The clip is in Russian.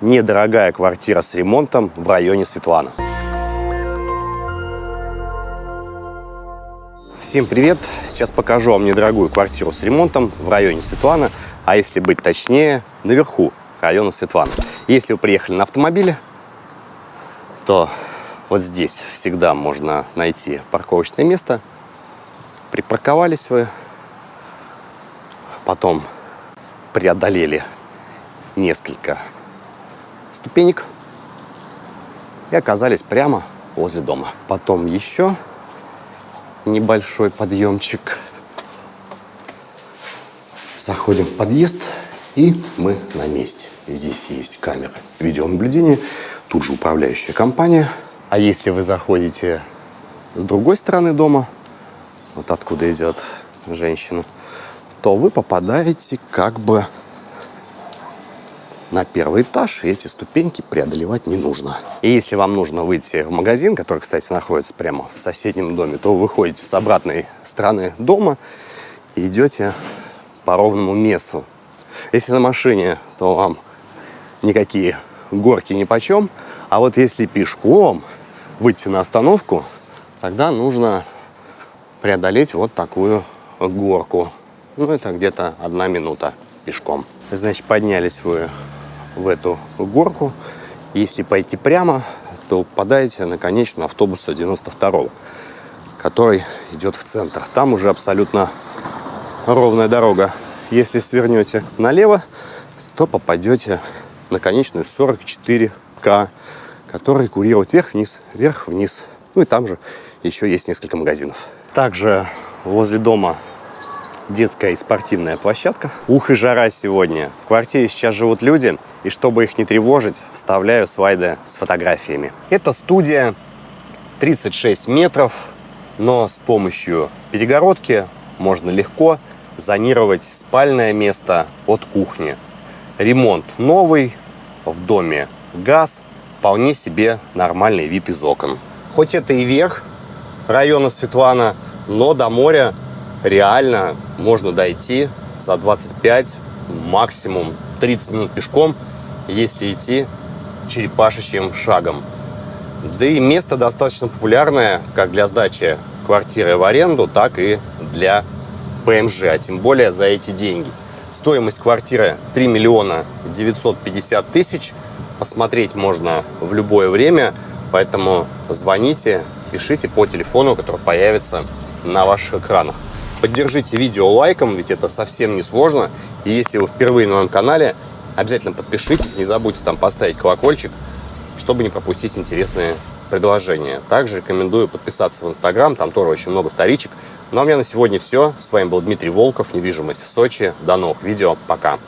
недорогая квартира с ремонтом в районе Светлана. Всем привет! Сейчас покажу вам недорогую квартиру с ремонтом в районе Светлана, а если быть точнее, наверху района Светлана. Если вы приехали на автомобиле, то вот здесь всегда можно найти парковочное место. Припарковались вы, потом преодолели несколько ступенек и оказались прямо возле дома. Потом еще небольшой подъемчик. Заходим в подъезд, и мы на месте. Здесь есть камера видеонаблюдения, тут же управляющая компания. А если вы заходите с другой стороны дома, вот откуда идет женщина, то вы попадаете как бы на первый этаж, и эти ступеньки преодолевать не нужно. И если вам нужно выйти в магазин, который, кстати, находится прямо в соседнем доме, то вы выходите с обратной стороны дома и идете по ровному месту. Если на машине, то вам никакие горки ни почем, а вот если пешком выйти на остановку, тогда нужно преодолеть вот такую горку. Ну, это где-то одна минута пешком. Значит, поднялись вы в эту горку. Если пойти прямо, то попадаете на конечную автобуса 92 который идет в центр. Там уже абсолютно ровная дорога. Если свернете налево, то попадете на конечную 44К, который курирует вверх-вниз, вверх-вниз. Ну и там же еще есть несколько магазинов. Также возле дома детская и спортивная площадка. Ух и жара сегодня. В квартире сейчас живут люди, и чтобы их не тревожить, вставляю слайды с фотографиями. Это студия 36 метров, но с помощью перегородки можно легко зонировать спальное место от кухни. Ремонт новый, в доме газ, вполне себе нормальный вид из окон. Хоть это и верх района Светлана, но до моря реально можно дойти за 25, максимум 30 минут пешком, если идти черепашечьим шагом. Да и место достаточно популярное как для сдачи квартиры в аренду, так и для ПМЖ, а тем более за эти деньги. Стоимость квартиры 3 миллиона 950 тысяч. Посмотреть можно в любое время, поэтому звоните, пишите по телефону, который появится на ваших экранах. Поддержите видео лайком, ведь это совсем не сложно. И если вы впервые на моем канале, обязательно подпишитесь, не забудьте там поставить колокольчик, чтобы не пропустить интересные предложения. Также рекомендую подписаться в Инстаграм, там тоже очень много вторичек. Ну а у меня на сегодня все. С вами был Дмитрий Волков, недвижимость в Сочи. До новых видео, пока!